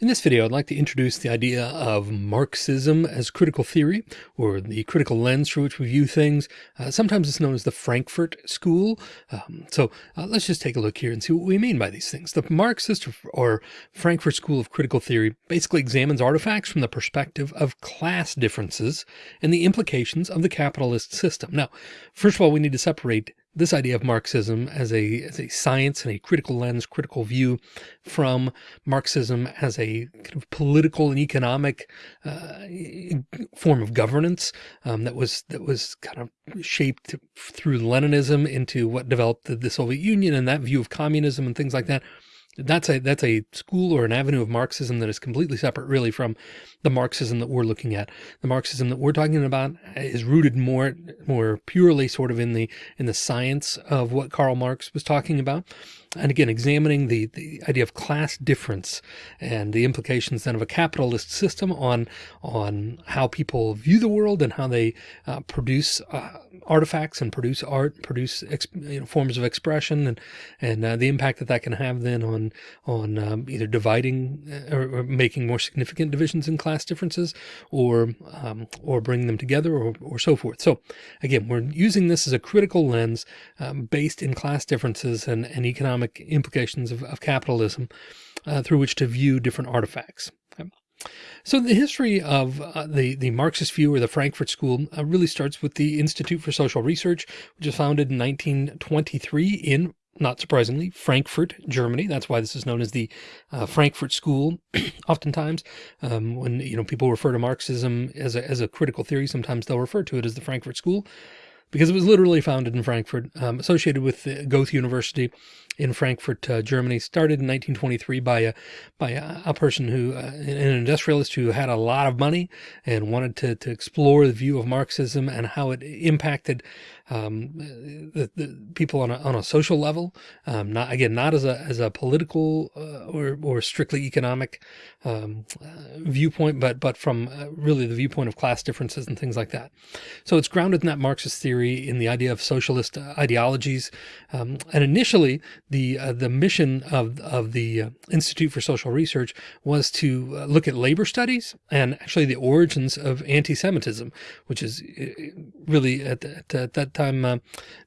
In this video, I'd like to introduce the idea of Marxism as critical theory, or the critical lens through which we view things. Uh, sometimes it's known as the Frankfurt School. Um, so uh, let's just take a look here and see what we mean by these things. The Marxist or Frankfurt School of Critical Theory basically examines artifacts from the perspective of class differences and the implications of the capitalist system. Now, first of all, we need to separate this idea of Marxism as a, as a science and a critical lens, critical view from Marxism as a kind of political and economic uh, form of governance um, that was that was kind of shaped through Leninism into what developed the, the Soviet Union and that view of communism and things like that that's a that's a school or an avenue of Marxism that is completely separate really from the Marxism that we're looking at. The Marxism that we're talking about uh, is rooted more more purely sort of in the in the science of what Karl Marx was talking about. And again, examining the, the idea of class difference and the implications then of a capitalist system on on how people view the world and how they uh, produce uh, artifacts and produce art, produce you know, forms of expression and and uh, the impact that that can have then on on um, either dividing uh, or, or, making more significant divisions in class differences or um, or bringing them together or, or so forth. So again, we're using this as a critical lens um, based in class differences and, and economic economic implications of, of capitalism uh, through which to view different artifacts. So the history of uh, the, the Marxist view or the Frankfurt School uh, really starts with the Institute for Social Research, which was founded in 1923 in not surprisingly, Frankfurt, Germany. That's why this is known as the uh, Frankfurt School. Oftentimes, um, when you know people refer to Marxism as a, as a critical theory, sometimes they'll refer to it as the Frankfurt School because it was literally founded in Frankfurt, um, associated with Goethe University in Frankfurt, uh, Germany, started in 1923 by a by a, a person who, uh, an industrialist who had a lot of money and wanted to to explore the view of Marxism and how it impacted um, the, the, people on a, on a social level, um, not again, not as a, as a political uh, or, or strictly economic um, uh, viewpoint, but, but from uh, really the viewpoint of class differences and things like that. So it's grounded in that Marxist theory in the idea of socialist uh, ideologies. Um, and initially the, uh, the mission of, of the uh, Institute for Social Research was to look at labor studies and actually the origins of anti-Semitism, which is really at, at, at that time, uh,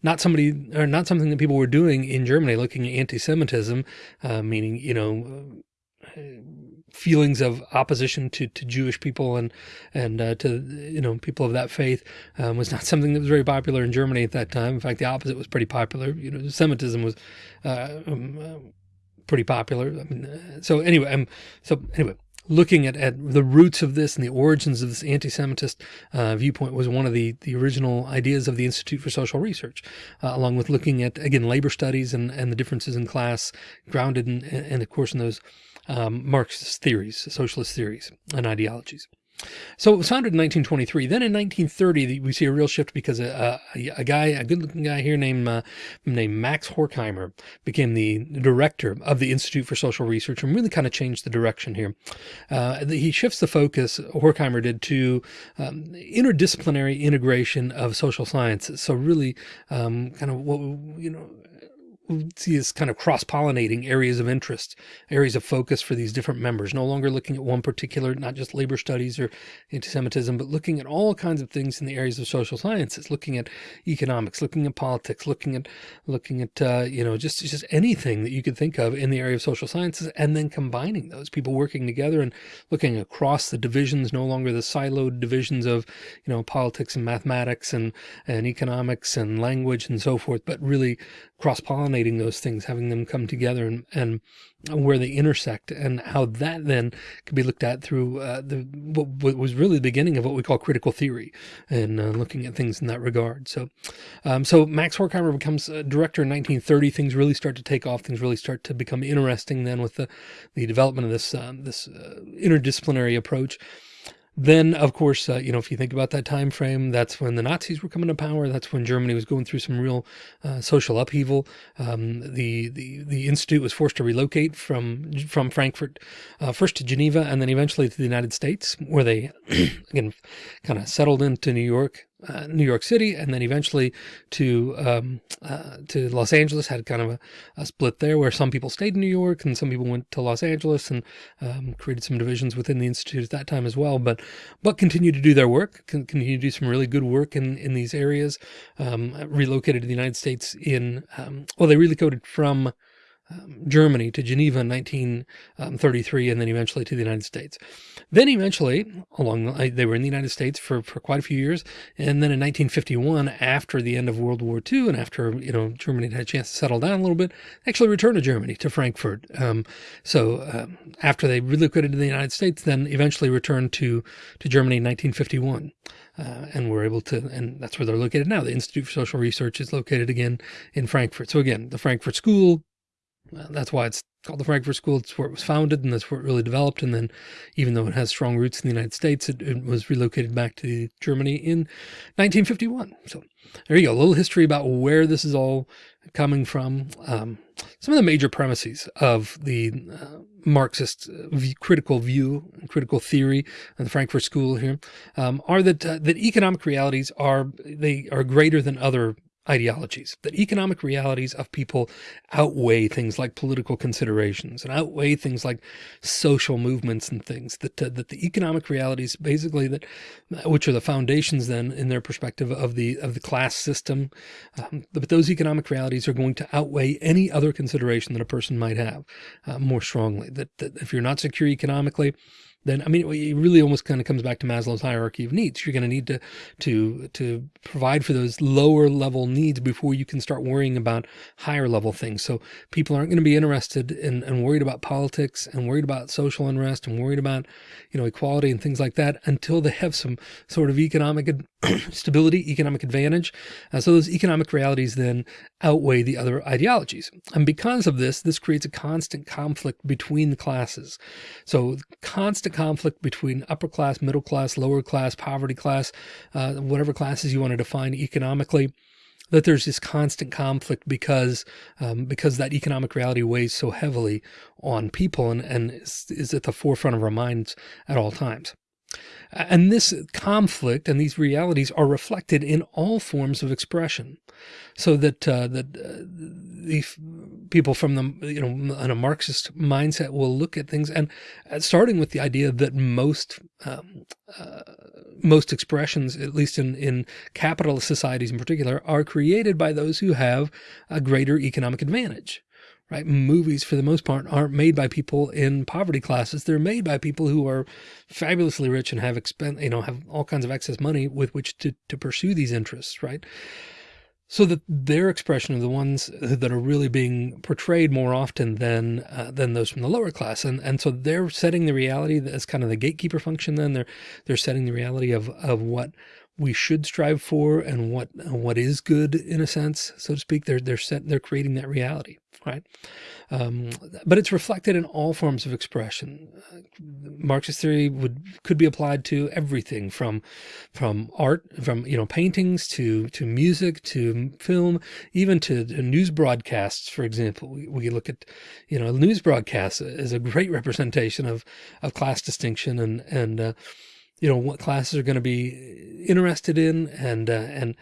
not somebody or not something that people were doing in Germany, looking at anti-Semitism, uh, meaning, you know, uh, feelings of opposition to, to Jewish people and, and, uh, to, you know, people of that faith, um, was not something that was very popular in Germany at that time. In fact, the opposite was pretty popular. You know, Semitism was, uh, um, uh, pretty popular. I mean, so anyway, um, so anyway, looking at, at the roots of this and the origins of this anti-Semitist uh, viewpoint was one of the, the original ideas of the Institute for Social Research, uh, along with looking at, again, labor studies and, and the differences in class grounded in, and of course, in those um, Marxist theories, socialist theories and ideologies. So it was founded in 1923. Then in 1930, we see a real shift because a, a, a guy, a good looking guy here named, uh, named Max Horkheimer became the director of the Institute for Social Research and really kind of changed the direction here. Uh, he shifts the focus, Horkheimer did, to um, interdisciplinary integration of social sciences. So really um, kind of what, you know, see as kind of cross-pollinating areas of interest, areas of focus for these different members, no longer looking at one particular, not just labor studies or anti-Semitism, but looking at all kinds of things in the areas of social sciences, looking at economics, looking at politics, looking at, looking at, uh, you know, just, just anything that you could think of in the area of social sciences, and then combining those people working together and looking across the divisions, no longer the siloed divisions of, you know, politics and mathematics and, and economics and language and so forth, but really cross-pollinating those things, having them come together and, and where they intersect and how that then could be looked at through uh, the what, was really the beginning of what we call critical theory and uh, looking at things in that regard. So, um, so Max Horkheimer becomes director in 1930. Things really start to take off. Things really start to become interesting then with the, the development of this, um, this uh, interdisciplinary approach. Then, of course, uh, you know, if you think about that time frame, that's when the Nazis were coming to power. That's when Germany was going through some real uh, social upheaval. Um, the the the institute was forced to relocate from from Frankfurt, uh, first to Geneva, and then eventually to the United States, where they again kind of settled into New York uh, New York City, and then eventually to um, uh, to Los Angeles. Had kind of a, a, split there, where some people stayed in New York, and some people went to Los Angeles, and um, created some divisions within the institute at that time as well. But but continued to do their work, continue to do some really good work in in these areas. Um, relocated to the United States in um, well, they relocated from um, Germany to Geneva in 1933 and then eventually to the United States. Then eventually along the, they were in the United States for, for quite a few years. And then in 1951, after the end of World War II and after, you know, Germany had a chance to settle down a little bit, actually returned to Germany, to Frankfurt. Um, so um, after they relocated to the United States, then eventually returned to, to Germany in 1951. Uh, and we're able to, and that's where they're located now. The Institute for Social Research is located again in Frankfurt. So again, the Frankfurt School, that's why it's called the Frankfurt School. It's where it was founded and that's where it really developed. And then even though it has strong roots in the United States, it, it was relocated back to Germany in 1951. So there you go. A little history about where this is all coming from. Um, some of the major premises of the uh, Marxist uh, critical view, critical theory, and the Frankfurt School here um, are that uh, that economic realities are they are greater than other ideologies, that economic realities of people outweigh things like political considerations and outweigh things like social movements and things that, uh, that the economic realities basically that, which are the foundations then in their perspective of the, of the class system. Um, but those economic realities are going to outweigh any other consideration that a person might have uh, more strongly that, that if you're not secure economically, then I mean, it really almost kind of comes back to Maslow's hierarchy of needs. You're going to need to to to provide for those lower level needs before you can start worrying about higher level things. So people aren't going to be interested in and worried about politics and worried about social unrest and worried about you know equality and things like that until they have some sort of economic stability, economic advantage. Uh, so those economic realities then outweigh the other ideologies, and because of this, this creates a constant conflict between the classes. So constant conflict between upper class, middle class, lower class, poverty class, uh, whatever classes you want to define economically, that there's this constant conflict because um, because that economic reality weighs so heavily on people and, and is, is at the forefront of our minds at all times. And this conflict and these realities are reflected in all forms of expression so that, uh, that uh, the people from the, you know, in a Marxist mindset will look at things and uh, starting with the idea that most, um, uh, most expressions, at least in, in capitalist societies in particular, are created by those who have a greater economic advantage right? Movies, for the most part, aren't made by people in poverty classes. They're made by people who are fabulously rich and have expend, you know, have all kinds of excess money with which to, to pursue these interests, right? So that their expression are the ones that are really being portrayed more often than uh, than those from the lower class, and and so they're setting the reality as kind of the gatekeeper function. Then they're they're setting the reality of of what we should strive for and what what is good in a sense, so to speak. They're they're set they're creating that reality right? Um, but it's reflected in all forms of expression. Uh, Marxist theory would could be applied to everything from from art, from you know paintings to to music to film, even to, news broadcasts. For example, we, we look at you know news broadcasts as a great representation of of class distinction and and uh, you know what classes are going to be interested in and uh, and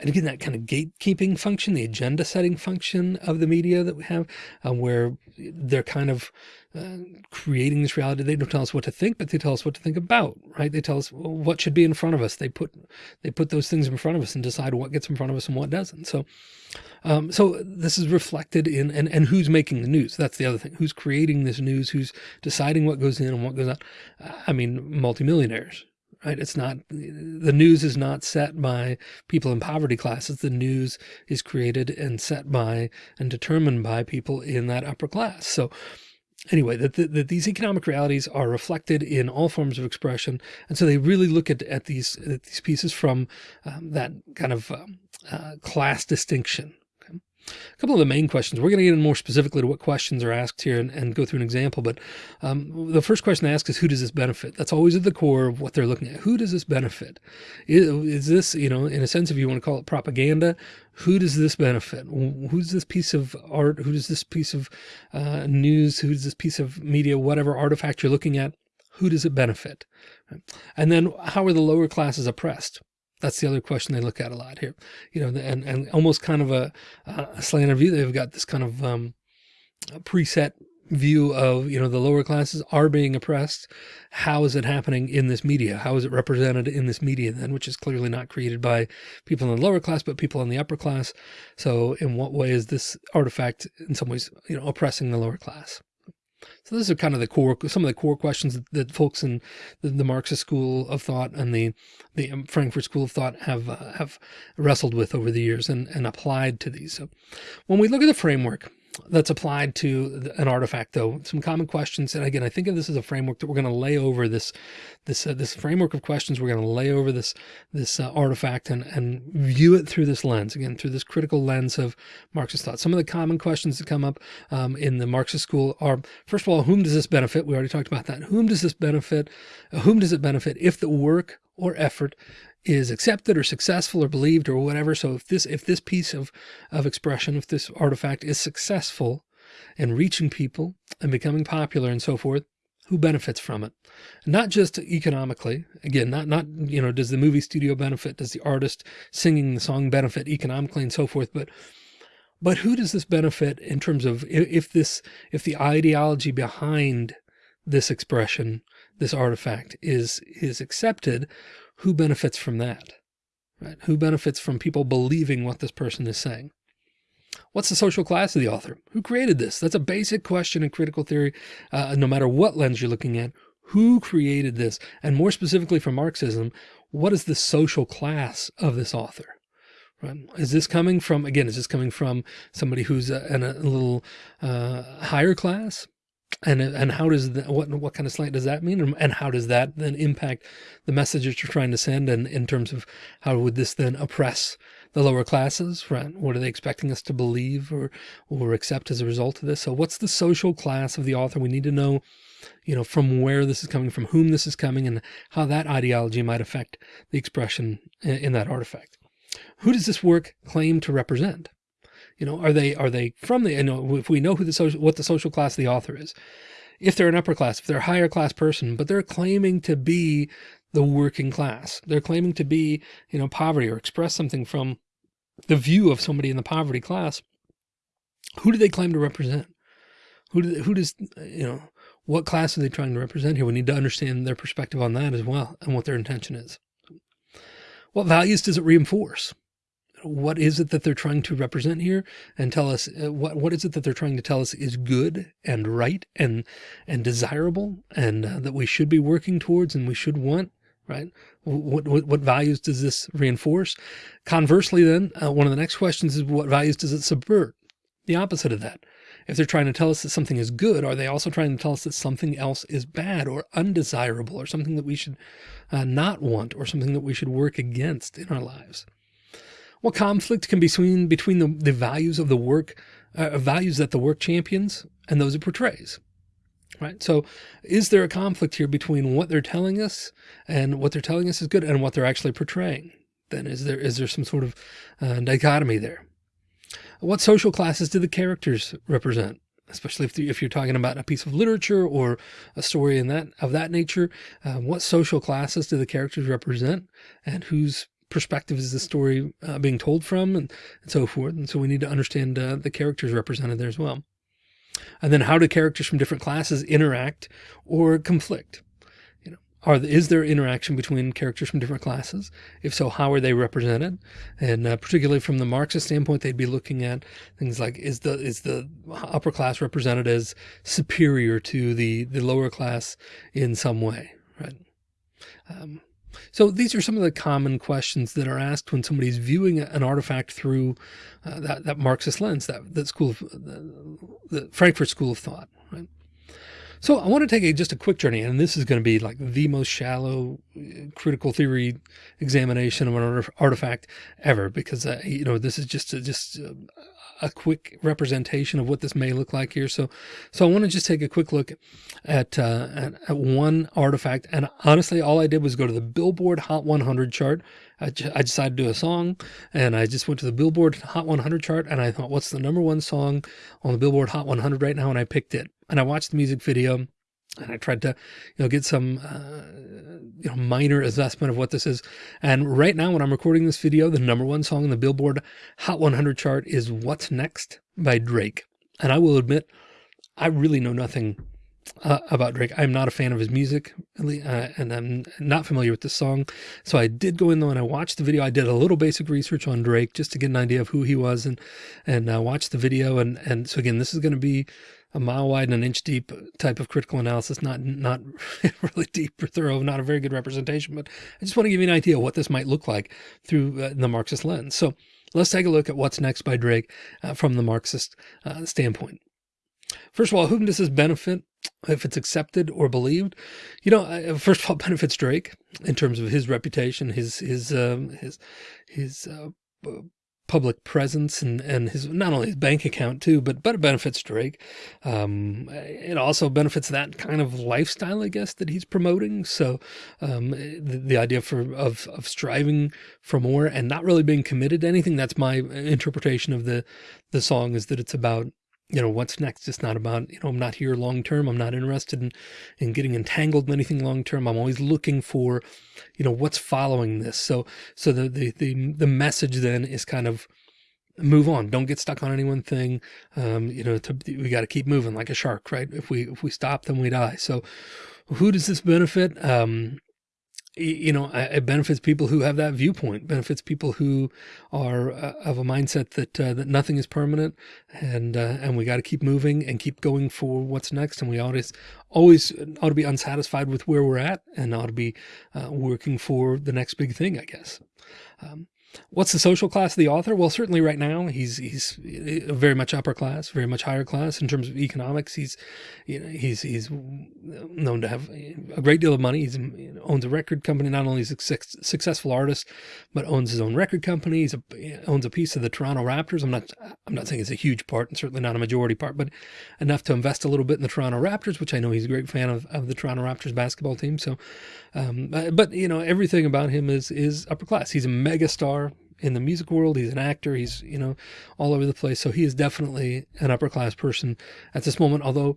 and again, that kind of gatekeeping function, the agenda setting function of the media that we have, uh, where they're kind of uh, creating this reality. They don't tell us what to think, but they tell us what to think about, right? They tell us what should be in front of us. They put, they put those things in front of us and decide what gets in front of us and what doesn't. So, um, so this is reflected in, and, and who's making the news. That's the other thing. Who's creating this news? Who's deciding what goes in and what goes out? I mean, multimillionaires, right? It's not, the news is not set by people in poverty classes. The news is created and set by and determined by people in that upper class. So anyway, that, that these economic realities are reflected in all forms of expression. And so they really look at, at these, at these pieces from um, that kind of um, uh, class distinction, a couple of the main questions. We're going to get in more specifically to what questions are asked here and, and go through an example. But um, the first question asked is, who does this benefit? That's always at the core of what they're looking at. Who does this benefit? Is, is this, you know, in a sense, if you want to call it propaganda, who does this benefit? Who's this piece of art? Who does this piece of uh, news? Who's this piece of media, whatever artifact you're looking at? Who does it benefit? And then how are the lower classes oppressed? That's the other question they look at a lot here, you know, and, and almost kind of a, a slanted view. They've got this kind of um, preset view of, you know, the lower classes are being oppressed. How is it happening in this media? How is it represented in this media then, which is clearly not created by people in the lower class, but people in the upper class. So in what way is this artifact in some ways, you know, oppressing the lower class? So those are kind of the core, some of the core questions that, that folks in the, the, Marxist school of thought and the the Frankfurt School of Thought have uh, have wrestled with over the years and, and applied to these. So when we look at the framework, that's applied to an artifact though. Some common questions and again I think of this as a framework that we're going to lay over this this uh, this framework of questions. We're going to lay over this this uh, artifact and and view it through this lens again through this critical lens of Marxist thought. Some of the common questions that come up um, in the Marxist school are first of all whom does this benefit? We already talked about that. Whom does this benefit whom does it benefit if the work or effort is accepted or successful or believed or whatever. So if this, if this piece of, of expression, if this artifact is successful in reaching people and becoming popular and so forth, who benefits from it? Not just economically, again, not, not, you know, does the movie studio benefit? Does the artist singing the song benefit economically and so forth? But, but who does this benefit in terms of if this, if the ideology behind this expression, this artifact is, is accepted, who benefits from that? Right? Who benefits from people believing what this person is saying? What's the social class of the author? Who created this? That's a basic question in critical theory, uh, no matter what lens you're looking at. Who created this? And more specifically for Marxism, what is the social class of this author? Right? Is this coming from, again, is this coming from somebody who's a, in a little uh, higher class? And and how does that, what what kind of slant does that mean? And how does that then impact the message that you're trying to send and in terms of how would this then oppress the lower classes right? What are they expecting us to believe or or accept as a result of this? So what's the social class of the author? We need to know you know from where this is coming from whom this is coming and how that ideology might affect the expression in, in that artifact. Who does this work claim to represent you know, are they are they from the you know if we know who the social what the social class of the author is, if they're an upper class, if they're a higher class person, but they're claiming to be the working class, they're claiming to be you know poverty or express something from the view of somebody in the poverty class. Who do they claim to represent? Who do, who does you know what class are they trying to represent here? We need to understand their perspective on that as well and what their intention is. What values does it reinforce? What is it that they're trying to represent here and tell us uh, what, what is it that they're trying to tell us is good and right and, and desirable and uh, that we should be working towards and we should want, right? What, what, what values does this reinforce? Conversely, then, uh, one of the next questions is what values does it subvert? The opposite of that. If they're trying to tell us that something is good, are they also trying to tell us that something else is bad or undesirable or something that we should uh, not want or something that we should work against in our lives? What conflict can be seen between the, the values of the work, uh, values that the work champions and those it portrays? Right. So is there a conflict here between what they're telling us and what they're telling us is good and what they're actually portraying? Then is there, is there some sort of uh, dichotomy there? What social classes do the characters represent? especially if, if you're talking about a piece of literature or a story in that of that nature, uh, what social classes do the characters represent and whose perspective is the story uh, being told from and, and, so forth. And so we need to understand uh, the characters represented there as well. And then how do characters from different classes interact or conflict? You know, are is there interaction between characters from different classes? If so, how are they represented? And uh, particularly from the Marxist standpoint, they'd be looking at things like is the is the upper class represented as superior to the the lower class in some way, right? Um, so these are some of the common questions that are asked when somebody's viewing an artifact through uh, that, that Marxist lens, that, that school of the, the Frankfurt School of Thought, right? So I want to take a, just a quick journey, and this is going to be like the most shallow uh, critical theory examination of an artifact ever, because uh, you know this is just a, just uh, a quick representation of what this may look like here. So, so I want to just take a quick look at, uh, at, at, one artifact. And honestly, all I did was go to the Billboard Hot 100 chart. I, I decided to do a song and I just went to the Billboard Hot 100 chart and I thought, what's the number one song on the Billboard Hot 100 right now? And I picked it and I watched the music video and I tried to, you know, get some, uh, you know, minor assessment of what this is. And right now, when I'm recording this video, the number one song in the Billboard Hot 100 chart is What's Next by Drake. And I will admit, I really know nothing uh, about Drake. I'm not a fan of his music, uh, and I'm not familiar with this song. So I did go in though and I watched the video. I did a little basic research on Drake just to get an idea of who he was and and uh, watched the video. And and so again, this is going to be a mile wide and an inch deep type of critical analysis, not not really deep or thorough, not a very good representation, but I just want to give you an idea of what this might look like through uh, the Marxist lens. So let's take a look at what's next by Drake uh, from the Marxist uh, standpoint. First of all, whom does this benefit if it's accepted or believed? You know, uh, first of all, benefits Drake in terms of his reputation, his his um, his his uh, public presence and and his not only his bank account too, but but it benefits Drake. Um, it also benefits that kind of lifestyle, I guess, that he's promoting. So um, the, the idea for of of striving for more and not really being committed to anything. That's my interpretation of the the song is that it's about you know, what's next? It's not about, you know, I'm not here long term. I'm not interested in, in getting entangled in anything long term. I'm always looking for, you know, what's following this. So, so the, the, the, the message then is kind of move on. Don't get stuck on any one thing. Um, you know, to, we got to keep moving like a shark, right? If we, if we stop, then we die. So who does this benefit? Um, you know, it benefits people who have that viewpoint, benefits people who are uh, of a mindset that uh, that nothing is permanent, and uh, and we got to keep moving and keep going for what's next, and we always always ought to be unsatisfied with where we're at, and ought to be uh, working for the next big thing, I guess. Um, What's the social class of the author? Well, certainly right now he's he's very much upper class, very much higher class in terms of economics. He's you know, he's he's known to have a great deal of money. He owns a record company. Not only is a successful artist, but owns his own record company. He's a, owns a piece of the Toronto Raptors. I'm not I'm not saying it's a huge part, and certainly not a majority part, but enough to invest a little bit in the Toronto Raptors, which I know he's a great fan of of the Toronto Raptors basketball team. So, um, but you know everything about him is is upper class. He's a mega star in the music world. He's an actor. He's, you know, all over the place. So he is definitely an upper class person at this moment. Although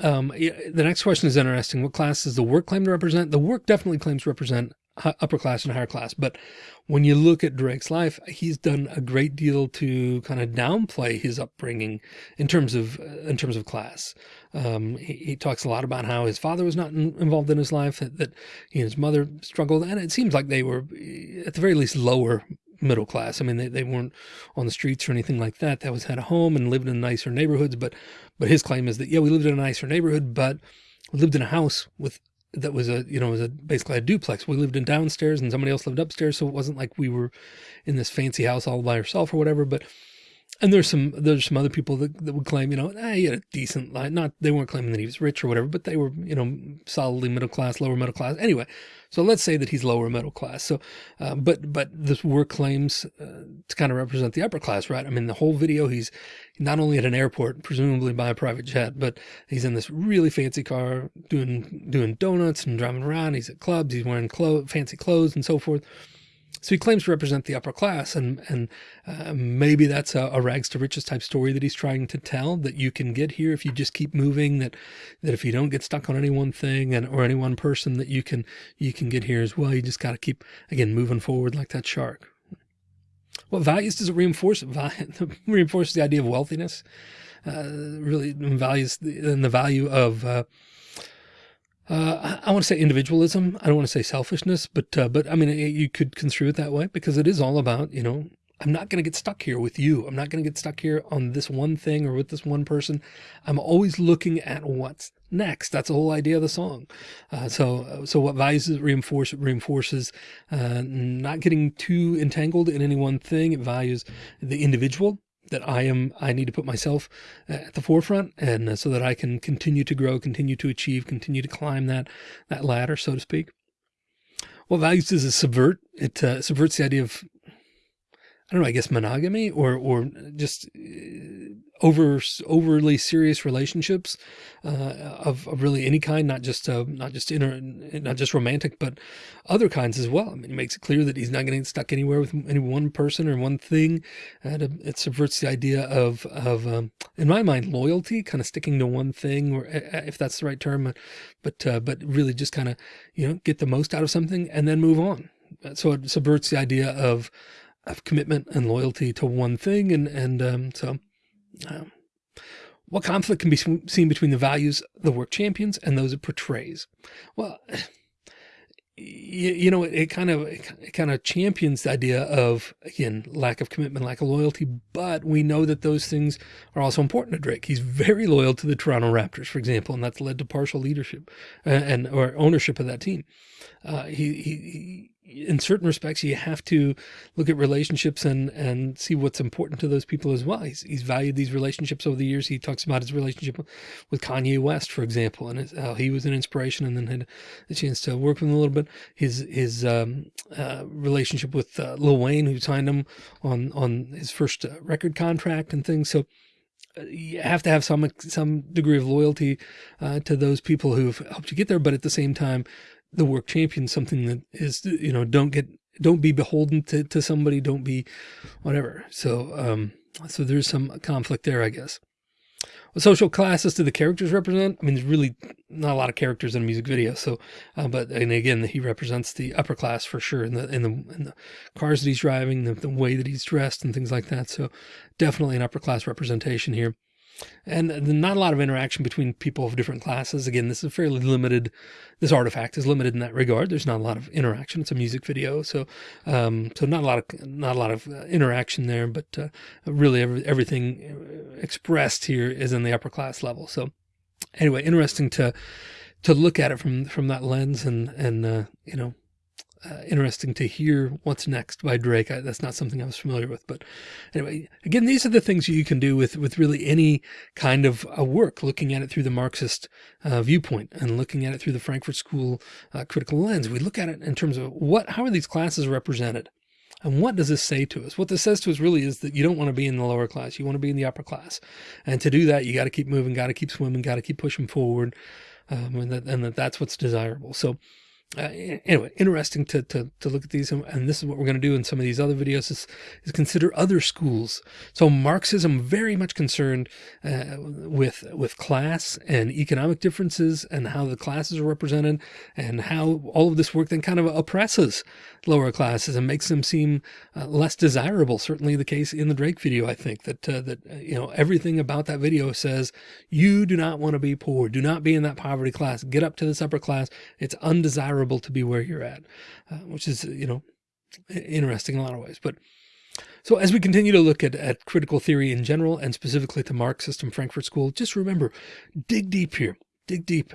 um, the next question is interesting. What class does the work claim to represent? The work definitely claims to represent upper class and higher class. But when you look at Drake's life, he's done a great deal to kind of downplay his upbringing in terms of, in terms of class. Um, he, he, talks a lot about how his father was not in, involved in his life, that, that he and his mother struggled. And it seems like they were at the very least lower middle class. I mean, they, they weren't on the streets or anything like that. That was had a home and lived in nicer neighborhoods. But, but his claim is that, yeah, we lived in a nicer neighborhood, but we lived in a house with, that was a, you know, was a basically a duplex. We lived in downstairs and somebody else lived upstairs. So it wasn't like we were in this fancy house all by ourselves or whatever, but and there's some there's some other people that, that would claim you know he had a decent life. Not they weren't claiming that he was rich or whatever but they were you know solidly middle class lower middle class. Anyway so let's say that he's lower middle class. So uh, but but this work claims uh, to kind of represent the upper class right? I mean the whole video he's not only at an airport presumably by a private jet but he's in this really fancy car doing doing donuts and driving around. He's at clubs he's wearing clothes fancy clothes and so forth so he claims to represent the upper class, and and uh, maybe that's a, a, rags to riches type story that he's trying to tell that you can get here if you just keep moving. That that if you don't get stuck on any one thing and or any one person, that you can you can get here as well. You just got to keep again moving forward like that shark. What values does it reinforce? It reinforces the idea of wealthiness. Uh, really values the, and the value of uh, uh, I want to say individualism. I don't want to say selfishness, but, uh, but I mean, you could construe it that way because it is all about, you know, I'm not going to get stuck here with you. I'm not going to get stuck here on this one thing or with this one person. I'm always looking at what's next. That's the whole idea of the song. Uh, so, so what values it reinforce? It reinforces, uh, not getting too entangled in any one thing. It values the individual that I am, I need to put myself at the forefront and uh, so that I can continue to grow, continue to achieve, continue to climb that, that ladder, so to speak. What values does it subvert? It uh, subverts the idea of, I don't know, I guess monogamy or, or just uh, over, overly serious relationships, uh, of, of, really any kind, not just, uh, not just inner, not just romantic, but other kinds as well. I mean, makes it clear that he's not getting stuck anywhere with any one person or one thing. And it subverts the idea of, of, um, in my mind, loyalty, kind of sticking to one thing, or if that's the right term, but, uh, but really just kind of, you know, get the most out of something and then move on. So it subverts the idea of, of commitment and loyalty to one thing. And, and, um, so, um, what conflict can be seen between the values the work champions and those it portrays? Well, you, you know, it kind of, it kind of champions the idea of, again, lack of commitment, lack of loyalty, but we know that those things are also important to Drake. He's very loyal to the Toronto Raptors, for example, and that's led to partial leadership uh, and, or ownership of that team. Uh, he, he, in certain respects, you have to look at relationships and, and see what's important to those people as well. He's, he's valued these relationships over the years. He talks about his relationship with Kanye West, for example, and how he was an inspiration and then had a chance to work with him a little bit. His, his, um, uh, relationship with uh, Lil Wayne, who signed him on, on his first uh, record contract and things. So, you have to have some some degree of loyalty uh, to those people who've helped you get there, but at the same time, the work champion something that is, you know, don't get, don't be beholden to, to somebody, don't be whatever. So, um, so there's some conflict there, I guess. What social classes do the characters represent? I mean, there's really not a lot of characters in a music video. So, uh, but, and again, he represents the upper class for sure in the, in the, in the cars that he's driving, the, the way that he's dressed and things like that. So definitely an upper class representation here and not a lot of interaction between people of different classes. Again, this is fairly limited. This artifact is limited in that regard. There's not a lot of interaction. It's a music video. So, um, so not a lot of, not a lot of uh, interaction there, but, uh, really every, everything uh, expressed here is in the upper class level. So anyway, interesting to, to look at it from, from that lens and, and, uh, you know, uh, interesting to hear what's next by Drake. I, that's not something I was familiar with, but anyway, again, these are the things you can do with, with really any kind of uh, work, looking at it through the Marxist uh, viewpoint and looking at it through the Frankfurt School uh, critical lens. We look at it in terms of what, how are these classes represented? And what does this say to us? What this says to us really is that you don't want to be in the lower class. You want to be in the upper class. And to do that, you got to keep moving, got to keep swimming, got to keep pushing forward. Um, and that, and that that's what's desirable. So, uh, anyway, interesting to, to, to look at these. And this is what we're going to do in some of these other videos is, is consider other schools. So Marxism very much concerned uh, with, with class and economic differences and how the classes are represented and how all of this work then kind of oppresses lower classes and makes them seem uh, less desirable. Certainly the case in the Drake video, I think that, uh, that, uh, you know, everything about that video says you do not want to be poor. Do not be in that poverty class. Get up to this upper class. It's undesirable desirable to be where you're at, uh, which is, you know, interesting in a lot of ways. But so as we continue to look at, at critical theory in general, and specifically the Marxist and Frankfurt School, just remember, dig deep here, dig deep.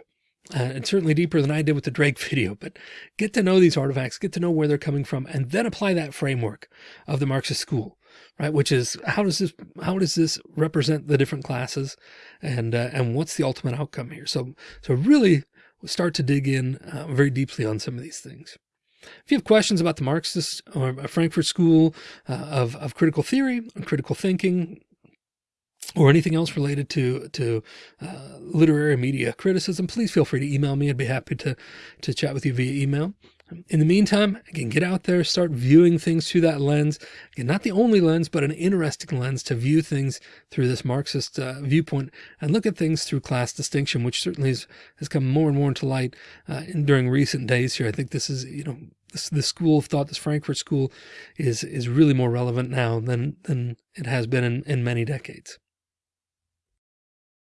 Uh, and certainly deeper than I did with the Drake video, but get to know these artifacts, get to know where they're coming from, and then apply that framework of the Marxist school, right? Which is how does this, how does this represent the different classes and, uh, and what's the ultimate outcome here? So, so really start to dig in uh, very deeply on some of these things. If you have questions about the Marxist or Frankfurt School uh, of, of critical theory, and critical thinking, or anything else related to to uh, literary media criticism, please feel free to email me. I'd be happy to to chat with you via email. In the meantime, again, get out there, start viewing things through that lens. Again, not the only lens, but an interesting lens to view things through this Marxist uh, viewpoint and look at things through class distinction, which certainly has, has come more and more into light uh, in, during recent days here. I think this is, you know, this, this school of thought, this Frankfurt school is, is really more relevant now than, than it has been in, in many decades.